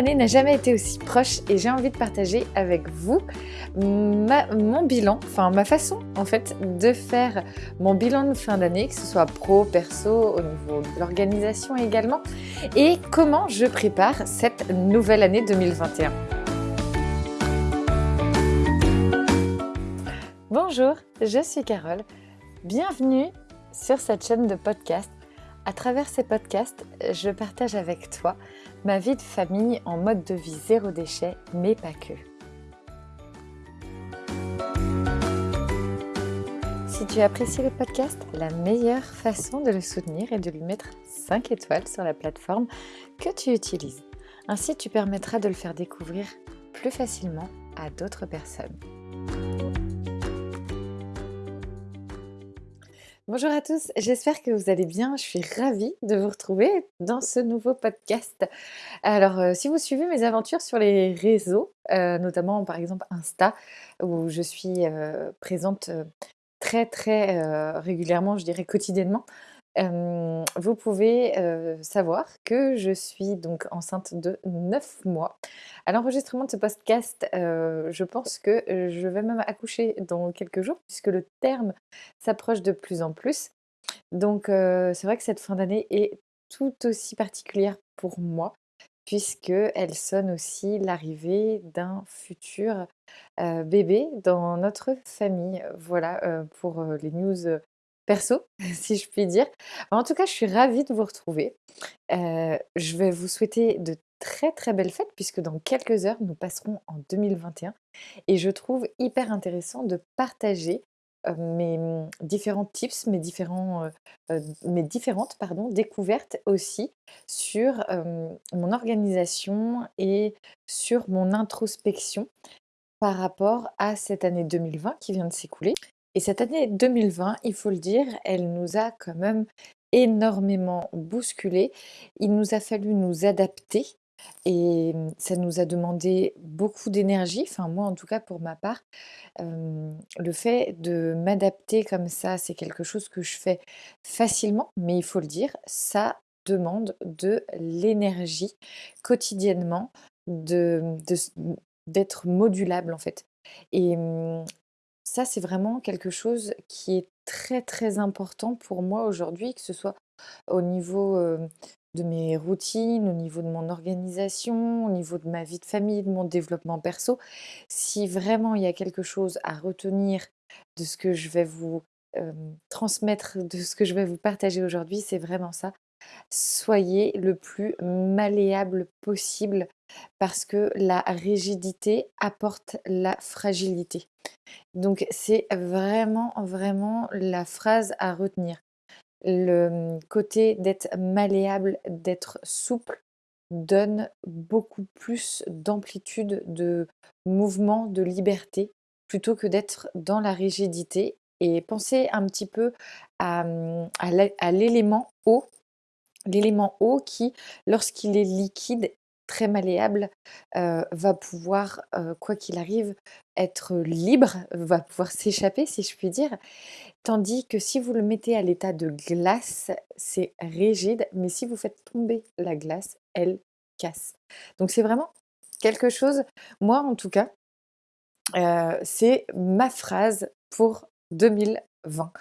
La fin d'année n'a jamais été aussi proche et j'ai envie de partager avec vous mon bilan, enfin ma façon en fait de faire mon bilan de fin d'année, que ce soit pro, perso, au niveau de l'organisation également, et comment je prépare cette nouvelle année 2021. Bonjour, je suis Carole. Bienvenue sur cette chaîne de podcast à travers ces podcasts, je partage avec toi ma vie de famille en mode de vie zéro déchet, mais pas que. Si tu apprécies le podcast, la meilleure façon de le soutenir est de lui mettre 5 étoiles sur la plateforme que tu utilises. Ainsi, tu permettras de le faire découvrir plus facilement à d'autres personnes. Bonjour à tous, j'espère que vous allez bien. Je suis ravie de vous retrouver dans ce nouveau podcast. Alors, euh, si vous suivez mes aventures sur les réseaux, euh, notamment par exemple Insta, où je suis euh, présente très très régulièrement, je dirais quotidiennement, vous pouvez savoir que je suis donc enceinte de 9 mois. À l'enregistrement de ce podcast, je pense que je vais même accoucher dans quelques jours puisque le terme s'approche de plus en plus. Donc c'est vrai que cette fin d'année est tout aussi particulière pour moi puisqu'elle sonne aussi l'arrivée d'un futur bébé dans notre famille. Voilà pour les news perso, si je puis dire. En tout cas, je suis ravie de vous retrouver. je vais vous souhaiter de très très belles fêtes puisque dans quelques heures, nous passerons en 2021 et je trouve hyper intéressant de partager mes mmh, différents tips, mes, différents, mes différentes pardon, découvertes aussi sur mon organisation et sur mon introspection par rapport à cette année 2020 qui vient de s'écouler. Et cette année 2020, il faut le dire, elle nous a quand même énormément bousculé. Il nous a fallu nous adapter et ça nous a demandé beaucoup d'énergie, enfin moi en tout cas pour ma part. le fait de m'adapter comme ça, c'est quelque chose que je fais facilement, mais il faut le dire, ça demande de l'énergie quotidiennement, d'être modulable en fait. Et ça, c'est vraiment quelque chose qui est très très important pour moi aujourd'hui, que ce soit au niveau de mes routines, au niveau de mon organisation, au niveau de ma vie de famille, de mon développement perso. Si vraiment il y a quelque chose à retenir de ce que je vais vous transmettre, de ce que je vais vous partager aujourd'hui, c'est vraiment ça. Soyez le plus malléable possible parce que la rigidité apporte la fragilité. Donc c'est vraiment, vraiment la phrase à retenir. Le mmh, côté d'être malléable, d'être souple, donne beaucoup plus d'amplitude, de mouvement, de liberté, plutôt que d'être dans la rigidité. Et pensez un petit peu à, mmh, l'élément eau, l'élément eau qui, lorsqu'il est liquide, très malléable, va pouvoir, quoi qu'il arrive, être libre, va pouvoir s'échapper, si je puis dire. Tandis que si vous le mettez à l'état de glace, c'est rigide, mais si vous faites tomber la glace, elle casse. Donc c'est vraiment quelque chose, moi en tout cas, c'est ma phrase pour 2020.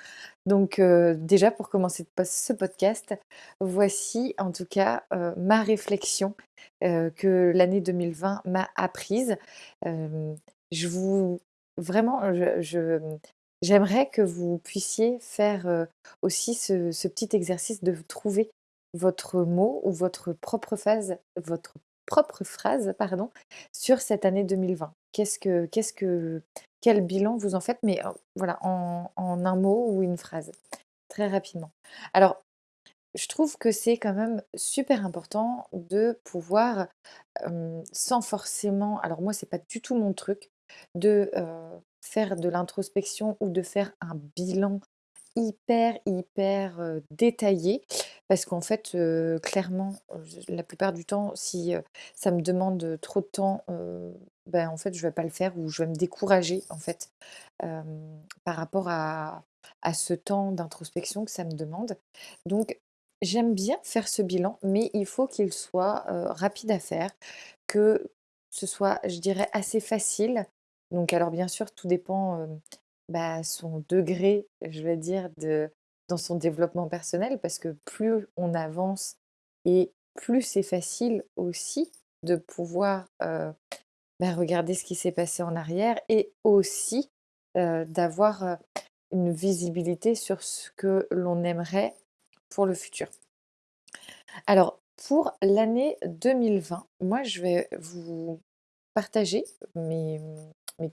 Donc déjà pour commencer ce podcast, voici en tout cas ma réflexion que l'année 2020 m'a apprise. je vous vraiment, j'aimerais que vous puissiez faire aussi ce, petit exercice de trouver votre mot ou votre propre phase, votre propre phrase, pardon, sur cette année 2020. Qu'est-ce que, qu'est-ce que, quel bilan vous en faites, mais voilà, en, un mot ou une phrase, très rapidement. Alors, je trouve que c'est quand même super important de pouvoir, sans forcément, alors moi c'est pas du tout mon truc, de faire de l'introspection ou de faire un bilan hyper, hyper détaillé. Parce qu'en fait, clairement, la plupart du temps, si ça me demande trop de temps, ben, en fait, je vais pas le faire ou je vais me décourager, en fait, par rapport à, à ce temps d'introspection que ça me demande. Donc, J'aime bien faire ce bilan, mais il faut qu'il soit, heu, rapide à faire, que ce soit, je dirais, assez facile. Donc alors bien sûr, tout dépend, hem, bah, son degré, je vais dire, de dans son développement personnel parce que plus on avance et plus c'est facile aussi de pouvoir, heu, bah, regarder ce qui s'est passé en arrière et aussi, heu, d'avoir, heu, une visibilité sur ce que l'on aimerait pour le futur. Alors, pour l'année 2020, moi, je vais vous partager mes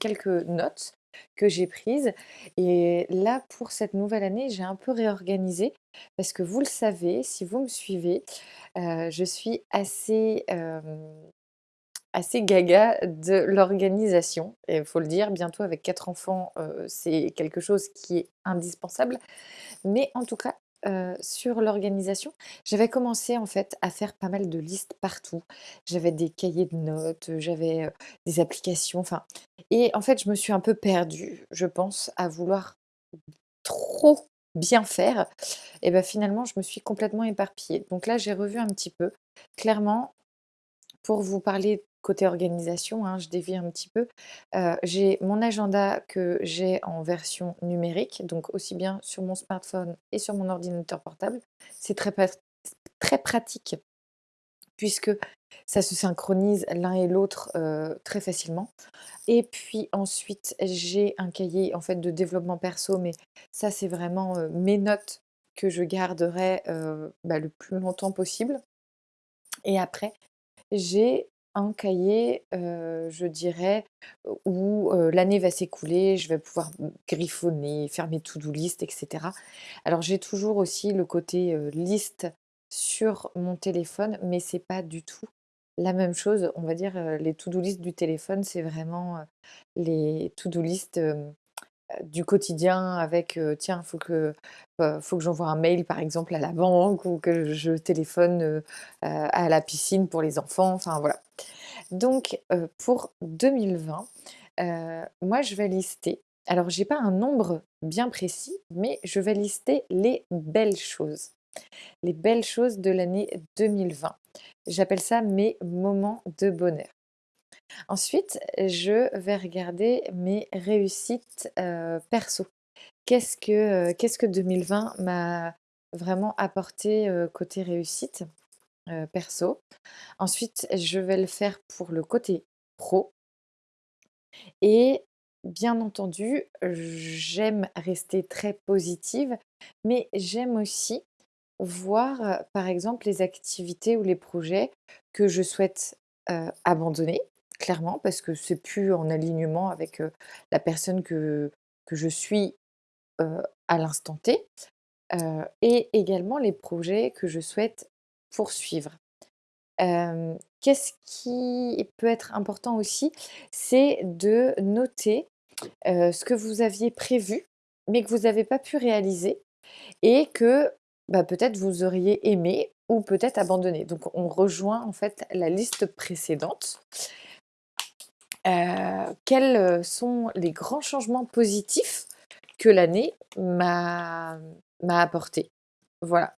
quelques notes que j'ai prises. Et là, pour cette nouvelle année, j'ai un peu réorganisé parce que vous le savez, si vous me suivez, euh, je suis assez, euh, assez gaga de l'organisation. Et il faut le dire, bientôt avec quatre enfants, euh, c'est quelque chose qui est indispensable. Mais en tout cas, heu, sur l'organisation, j'avais commencé en fait à faire pas mal de listes partout. J'avais des cahiers de notes, j'avais, heu, des applications, enfin et en fait, je me suis un peu perdue, je pense, à vouloir trop bien faire et bah, finalement, je me suis complètement éparpillée. Donc là, j'ai revu un petit peu. Clairement, pour vous parler côté organisation, hein, je dévie un petit peu. Heu, j'ai mon agenda que j'ai en version numérique, donc aussi bien sur mon smartphone et sur mon ordinateur portable. C'est très très pratique puisque ça se synchronise l'un et l'autre, heu, très facilement. Et puis ensuite, j'ai un cahier en fait de développement perso, mais ça c'est vraiment, heu, mes notes que je garderai, bah, le plus longtemps possible. Et après, j'ai un cahier, je dirais, où, l'année va s'écouler, je vais pouvoir griffonner, faire mes to-do list et cetera. Alors j'ai toujours aussi le côté, liste sur mon téléphone, mais c'est pas du tout la même chose. On va dire, les to-do list du téléphone, c'est vraiment, les to-do list, hem, heu, du quotidien avec, tiens, faut que, faut que j'envoie un mail par exemple à la banque ou que je téléphone, à la piscine pour les enfants, enfin voilà. Donc, pour 2020, heu, moi je vais lister alors j'ai pas un nombre bien précis, mais je vais lister les belles choses. Les belles choses de l'année 2020. J'appelle ça mes moments de bonheur. Ensuite, je vais regarder mes réussites, heu, perso. Qu'est-ce que, qu'est-ce que 2020 m'a vraiment apporté, heu, côté réussite, perso? Ensuite, je vais le faire pour le côté pro et bien entendu, j'aime rester très positive, mais j'aime aussi voir, par exemple, les activités ou les projets que je souhaite, abandonner, clairement, parce que c'est plus en alignement avec, la personne que que je suis, à l'instant T, et également les projets que je souhaite poursuivre. Qu'est-ce qui peut être important aussi? C'est de noter, ce que vous aviez prévu, mais que vous n'avez pas pu réaliser et que, bah, peut-être vous auriez aimé ou peut-être abandonné. Donc on rejoint en fait la liste précédente. Heu, quels, heu, sont les grands changements positifs que l'année m'a apporté? Voilà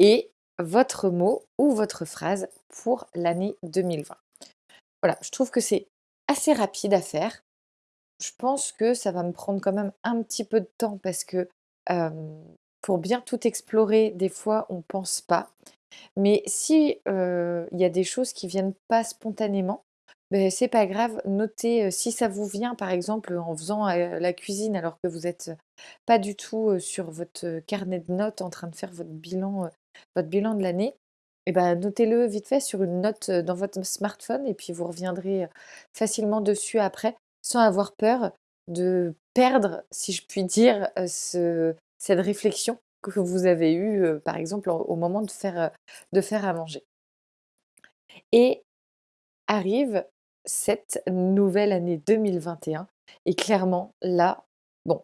et votre mot ou votre phrase pour l'année 2020. Voilà, je trouve que c'est assez rapide à faire. Je pense que ça va me prendre quand même un petit peu de temps parce que, pour bien tout explorer, des fois, on pense pas. Mais si, il y a des choses qui viennent pas spontanément, beh, c'est pas grave, notez, heu, si ça vous vient, par exemple, en faisant, heu, la cuisine alors que vous êtes, pas du tout, heu, sur votre, heu, carnet de notes en train de faire votre bilan, heu, votre bilan de l'année et ben, notez-le vite fait sur une note, heu, dans votre smartphone et puis vous reviendrez, heu, facilement dessus après, sans avoir peur de perdre, si je puis dire, heu, ce cette réflexion que vous avez eue, heu, par exemple, au moment de faire, heu, de faire à manger. Et arrive cette nouvelle année 2021 et clairement là, bon,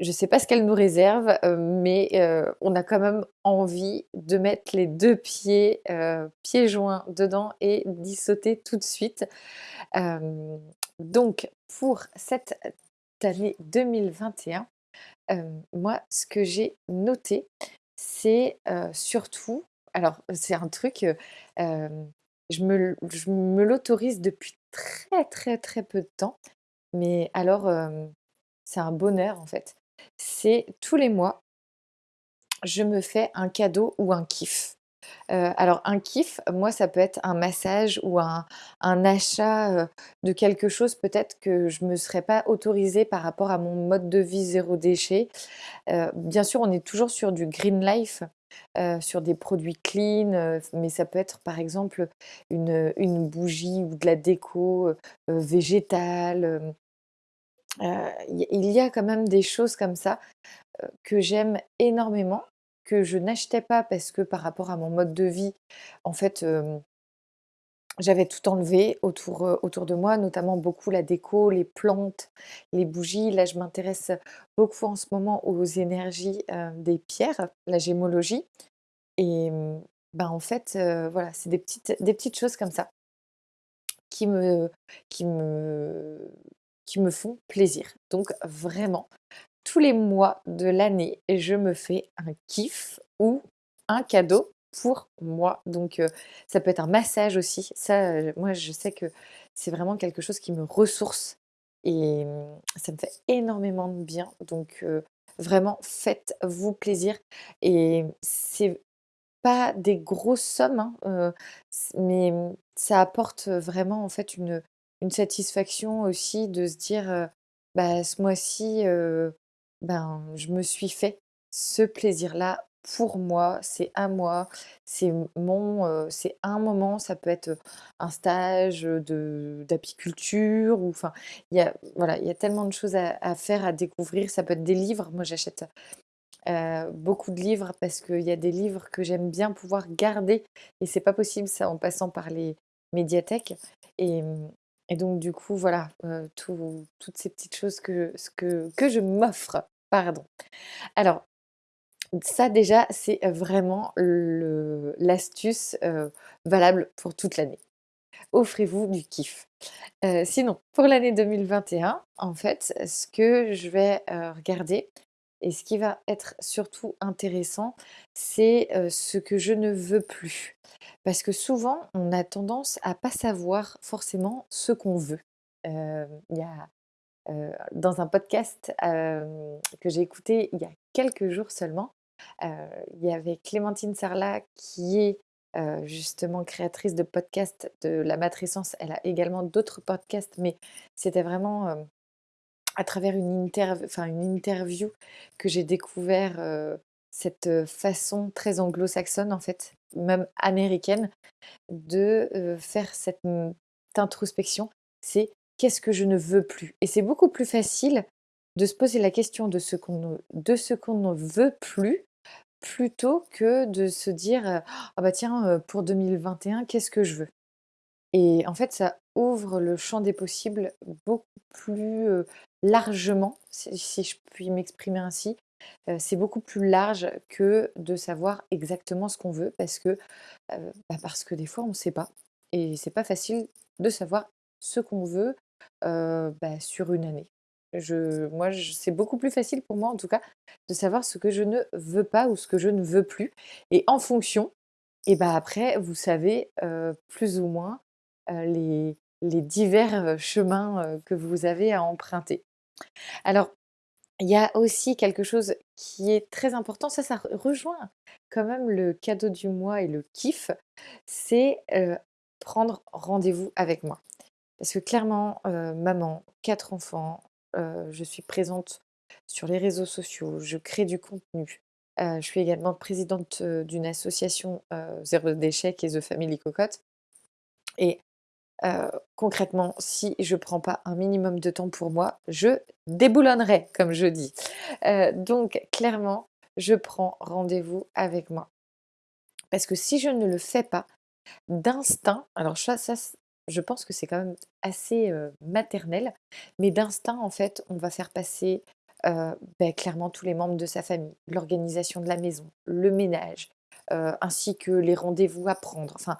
je ne sais pas ce qu'elle nous réserve, heu, mais heu, on a quand même envie de mettre les 2 pieds, heu, pieds joints dedans et d'y sauter tout de suite. Donc pour cette année 2021, hem, moi ce que j'ai noté, c'est, surtout alors c'est un truc, je me l'autorise depuis très, très, très peu de temps, mais alors, c'est un bonheur en fait. C'est tous les mois, je me fais un cadeau ou un kiff. Alors un kiff, moi ça peut être un massage ou un achat, de quelque chose peut-être que je me serais pas autorisée par rapport à mon mode de vie zéro déchet. Bien sûr, on est toujours sur du green life, sur des produits clean, mais ça peut être par exemple une, une bougie ou de la déco, végétale, il y a quand même des choses comme ça, que j'aime énormément, que je n'achetais pas parce que par rapport à mon mode de vie, en fait, j'avais tout enlevé autour, heu, autour de moi, notamment beaucoup la déco, les plantes, les bougies. Là, je m'intéresse beaucoup en ce moment aux énergies, heu, des pierres, la gémologie et mmh, ben, en fait, heu, voilà, c'est des petites des petites choses comme ça qui me qui me qui me font plaisir. Donc vraiment, tous les mois de l'année, je me fais un kiff ou un cadeau pour moi. Donc, heu, ça peut être un massage aussi. Ça, heu, moi, je sais que c'est vraiment quelque chose qui me ressource et mmh, ça me fait énormément de bien. Donc, heu, vraiment, faites-vous plaisir et c'est pas des grosses sommes, hein, mais mmh, ça apporte, vraiment, en fait, une une satisfaction aussi de se dire, «Bah, ce mois-ci, ben, je me suis fait ce plaisir-là pour moi, c'est à moi, c'est mon, c'est un moment». Ça peut être, un stage, de d'apiculture enfin, il y a voilà, il y a tellement de choses à faire, à découvrir. Ça peut être des livres. Moi, j'achète beaucoup de livres parce qu'il y a des livres que j'aime bien pouvoir garder et c'est pas possible ça en passant par les médiathèques et mmh donc du coup voilà, toutes ces petites choses que que que je m'offre, pardon. Alors ça déjà, c'est vraiment l'astuce, valable pour toute l'année. Offrez-vous du kiff. Sinon, pour l'année 2021, en fait, ce que je vais, regarder et ce qui va être surtout intéressant, c'est, ce que je ne veux plus. Parce que souvent, on a tendance à pas savoir forcément ce qu'on veut. Il y a, dans un podcast, que j'ai écouté il y a quelques jours seulement, il y avait Clémentine Sarlat qui est, justement créatrice de podcasts de La Matrescence. Elle a également d'autres podcasts, mais c'était vraiment, à travers une une interview que j'ai découvert, cette, façon très anglo-saxonne en fait, même américaine, de, faire cette, mmh, introspection. C'est: «Qu'est-ce que je ne veux plus?» et c'est beaucoup plus facile de se poser la question de ce qu'on ne veut plus, plutôt que de se dire, «Ah bah tiens, pour 2021, qu'est-ce que je veux?» Et en fait, ça ouvre le champ des possibles beaucoup plus, largement, si je puis m'exprimer ainsi. C'est beaucoup plus large que de savoir exactement ce qu'on veut parce que, bah, parce que des fois on ne sait pas et c'est pas facile de savoir ce qu'on veut, bah, sur une année. Je moi, c'est beaucoup plus facile pour moi en tout cas de savoir ce que je ne veux pas ou ce que je ne veux plus et en fonction et bah, après vous savez, heu, plus ou moins, heu, les les divers, heu, chemins, que vous avez à emprunter. Alors il y a aussi quelque chose qui est très important, ça, ça re rejoint quand même le cadeau du mois et le kiff, c'est, prendre rendez-vous avec moi. Parce que clairement, maman, 4 enfants, heu, je suis présente sur les réseaux sociaux, je crée du contenu. Heu, je suis également présidente, heu, d'une association, zéro déchet qui The Family Cocotte et concrètement, si je prends pas un minimum de temps pour moi, je déboulonnerai, comme je dis. Donc clairement, je prends rendez-vous avec moi. Parce que si je ne le fais pas, d'instinct, alors ça ça je pense que c'est quand même assez, maternel, mais d'instinct, en fait, on va faire passer, beh, clairement tous les membres de sa famille, l'organisation de la maison, le ménage, ainsi que les rendez-vous à prendre. Enfin,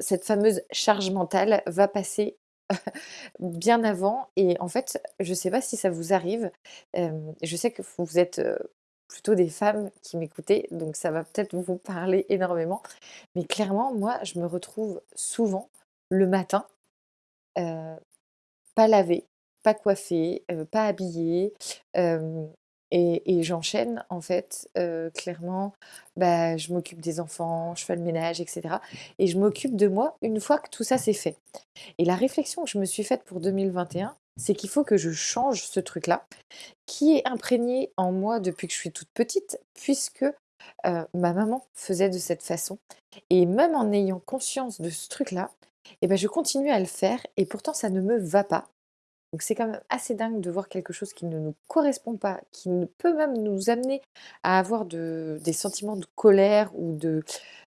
cette fameuse charge mentale va passer bien avant et en fait, je ne sais pas si ça vous arrive, je sais que vous êtes, plutôt des femmes qui m'écoutez, donc ça va peut-être vous parler énormément. Mais clairement, moi, je me retrouve souvent le matin, heu, pas lavée, pas coiffée, heu, pas habillée, hem et j'enchaîne en fait, clairement, bah, je m'occupe des enfants, je fais le ménage et cetera et je m'occupe de moi une fois que tout ça c'est fait. Et la réflexion que je me suis faite pour 2021, c'est qu'il faut que je change ce truc-là, qui est imprégné en moi depuis que je suis toute petite puisque, ma maman faisait de cette façon. Et même en ayant conscience de ce truc-là et bah, je continue à le faire et pourtant ça ne me va pas. C'est quand même assez dingue de voir quelque chose qui ne nous correspond pas, qui ne peut même nous amener à avoir de des sentiments de colère ou de,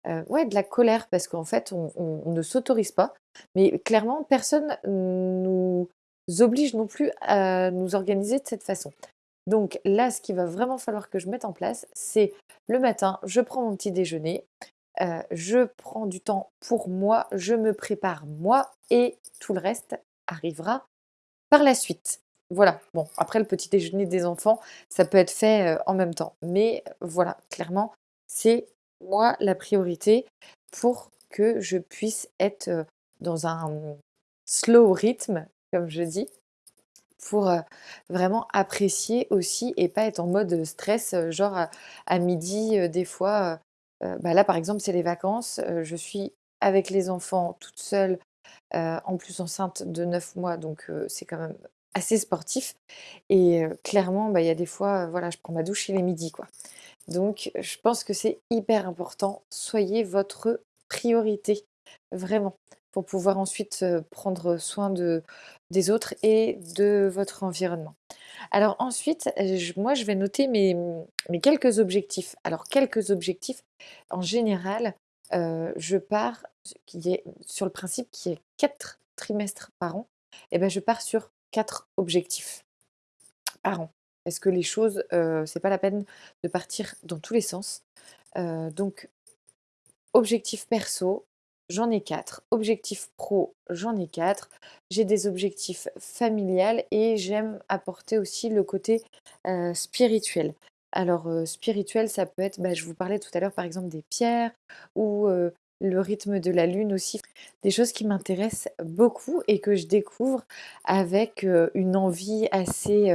heu, ouais, de la colère parce qu'en fait on ne s'autorise pas. Mais clairement personne nous oblige non plus à nous organiser de cette façon. Donc là, ce qu'il va vraiment falloir que je mette en place, c'est le matin, je prends mon petit déjeuner, je prends du temps pour moi, je me prépare moi et tout le reste arrivera par la suite. Voilà, bon, après le petit déjeuner des enfants, ça peut être fait, en même temps. Mais voilà, clairement, c'est moi la priorité pour que je puisse être, dans un, slow rythme, comme je dis, pour, vraiment apprécier aussi et pas être en mode, stress, genre à à 12:00, heu, des fois, bah, là, par exemple, c'est les vacances, je suis avec les enfants toute seule en plus enceinte de 9 mois, donc c'est quand même assez sportif et clairement, bah, il y a des fois, voilà, je prends ma douche, il est midi, quoi. Donc je pense que c'est hyper important. Soyez votre priorité, vraiment, pour pouvoir ensuite, prendre soin de des autres et de votre environnement. Alors ensuite, moi, je vais noter mes, mes quelques objectifs. Alors quelques objectifs, en général, je pars qui est sur le principe qui est 4 trimestres par an et ben, je pars sur 4 objectifs par an. Parce que les choses, heu, c'est pas la peine de partir dans tous les sens. Donc objectifs perso, j'en ai 4. Objectifs pro, j'en ai 4. J'ai des objectifs familiales et j'aime apporter aussi le côté, heu, spirituel. Alors, heu, spirituel, ça peut être, bah, je vous parlais tout à l'heure, par exemple, des pierres ou, heu, le rythme de la lune aussi. Des choses qui m'intéressent beaucoup et que je découvre avec, une envie assez,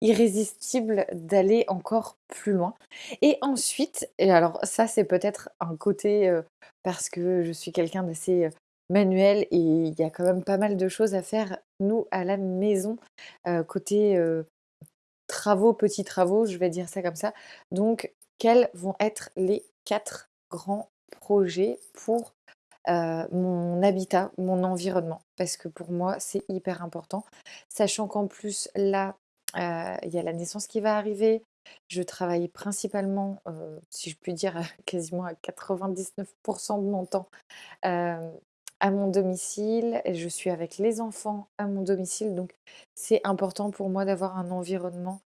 irrésistible d'aller encore plus loin. Et ensuite et alors ça, c'est peut-être un côté, parce que je suis quelqu'un d'assez, manuel et il y a quand même pas mal de choses à faire, nous, à la maison, côté, travaux, petits travaux, je vais dire ça comme ça. Donc quels vont être les 4 grands projets pour, mon habitat, mon environnement? Parce que pour moi, c'est hyper important. Sachant qu'en plus là, il y a la naissance qui va arriver, je travaille principalement, si je puis dire, quasiment à 99% de mon temps, à mon domicile je suis avec les enfants à mon domicile, donc c'est important pour moi d'avoir un environnement,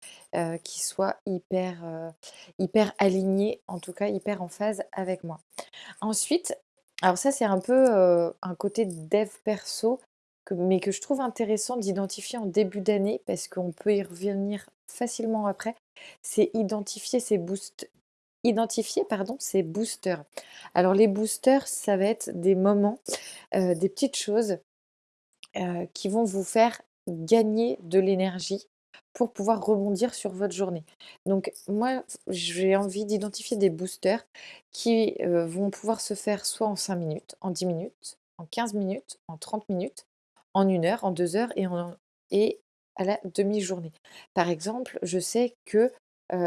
qui soit hyper, hyper aligné, en tout cas hyper en phase avec moi. Ensuite, alors ça c'est un peu, un côté dev perso mais que je trouve intéressant d'identifier en début d'année parce qu'on peut y revenir facilement après c'est identifier ses boost identifier pardon, ses boosters. Alors les boosters, ça va être des moments, des petites choses, qui vont vous faire gagner de l'énergie pour pouvoir rebondir sur votre journée. Donc moi, j'ai envie d'identifier des boosters qui, vont pouvoir se faire soit en 5 minutes, en 10 minutes, en 15 minutes, en 30 minutes, en une heure, en 2 heures et en et à la demi-journée. Par exemple, je sais que,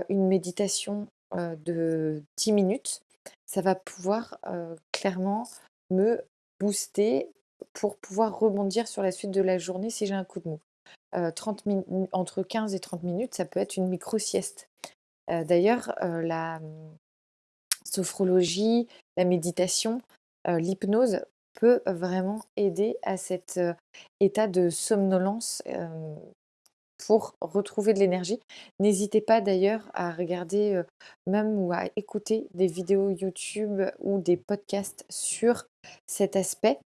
une méditation, heu, de 10 minutes, ça va pouvoir, heu, clairement me booster pour pouvoir rebondir sur la suite de la journée si j'ai un coup de mou. Heu, 30 min entre 15 et 30 minutes, ça peut être une micro sieste. Heu, d'ailleurs, la, mmh, sophrologie, la méditation, l'hypnose peut vraiment aider à cet, état de somnolence, pour retrouver de l'énergie. N'hésitez pas d'ailleurs à regarder, même ou à écouter des vidéos YouTube ou des podcasts sur cet aspect,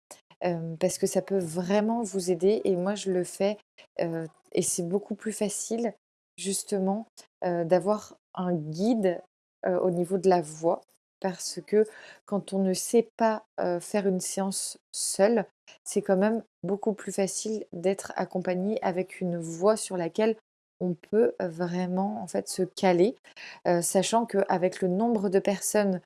parce que ça peut vraiment vous aider et moi je le fais, et c'est beaucoup plus facile justement, d'avoir un guide au niveau de la voix parce que quand on ne sait pas faire une séance seule, c'est quand même beaucoup plus facile d'être accompagné avec une voix sur laquelle on peut vraiment en fait se caler, sachant qu'avec le nombre de personnes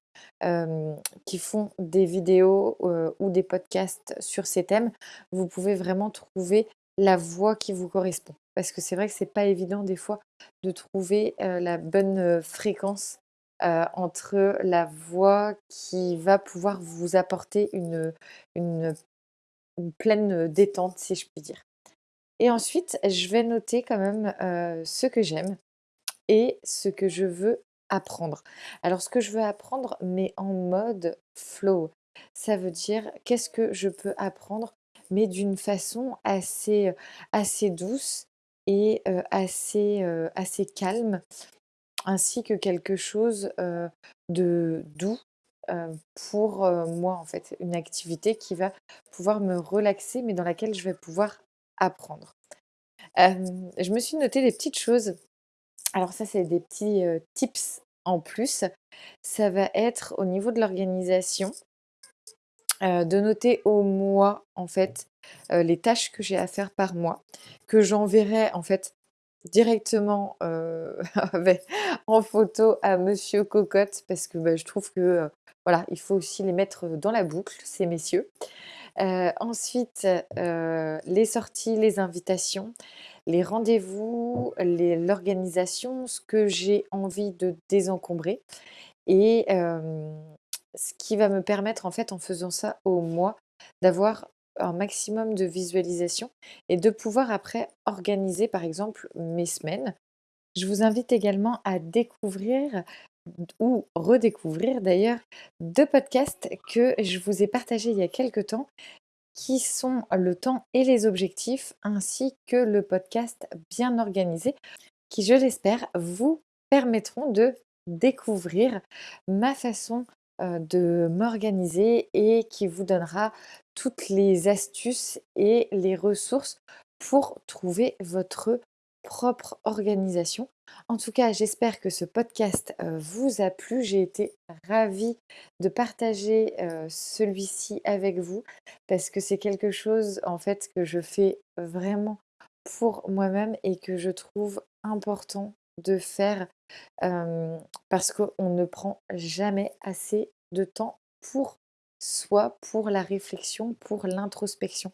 qui font des vidéos ou des podcasts sur ces thèmes, vous pouvez vraiment trouver la voix qui vous correspond. Parce que c'est vrai que c'est pas évident des fois de trouver la bonne fréquence entre la voix qui va pouvoir vous apporter une, une, pleine détente, si je puis dire. Et ensuite, je vais noter quand même ce que j'aime et ce que je veux apprendre. Alors, ce que je veux apprendre, mais en mode flow, ça veut dire qu'est-ce que je peux apprendre, mais d'une façon assez, assez douce et assez, assez calme ainsi que quelque chose de doux pour moi en fait, une activité qui va pouvoir me relaxer mais dans laquelle je vais pouvoir apprendre. je me suis noté des petites choses. Alors ça c'est des petits tips en plus. Ça va être au niveau de l'organisation, de noter au mois en fait les tâches que j'ai à faire par mois, que j'enverrai en fait directement en photo à Monsieur Cocotte parce que bah, je trouve que voilà, il faut aussi les mettre dans la boucle, ces messieurs. ensuite, les sorties, les invitations, les rendez-vous, l'organisation, ce que j'ai envie de désencombrer et ce qui va me permettre en fait en faisant ça au mois d'avoir un maximum de visualisation et de pouvoir après organiser par exemple mes semaines. Je vous invite également à découvrir ou redécouvrir d'ailleurs deux podcasts que je vous ai partagés il y a quelques temps qui sont le temps et les objectifs ainsi que le podcast bien organisé qui je l'espère vous permettront de découvrir ma façon de m'organiser et qui vous donnera toutes les astuces et les ressources pour trouver votre propre organisation. En tout cas, j'espère que ce podcast vous a plu. J'ai été ravie de partager celui-ci avec vous parce que c'est quelque chose en fait que je fais vraiment pour moi-même et que je trouve important de faire parce qu'on ne prend jamais assez de temps pour soi, pour la réflexion, pour l'introspection.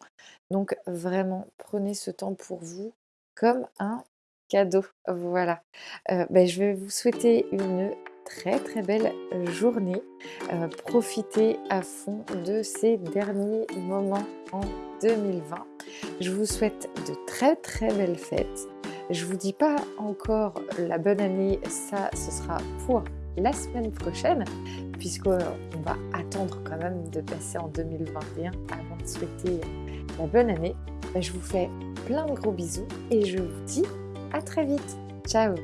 Donc vraiment, prenez ce temps pour vous comme un cadeau. Voilà. Ben, je vais vous souhaiter une très très belle journée. profitez à fond de ces derniers moments en 2020. Je vous souhaite de très très belles fêtes. Je vous dis pas encore la bonne année, ça ce sera pour la semaine prochaine, puisqu'on va attendre quand même de passer en 2021 avant de souhaiter la bonne année. Ben, je vous fais plein de gros bisous et je vous dis à très vite. Ciao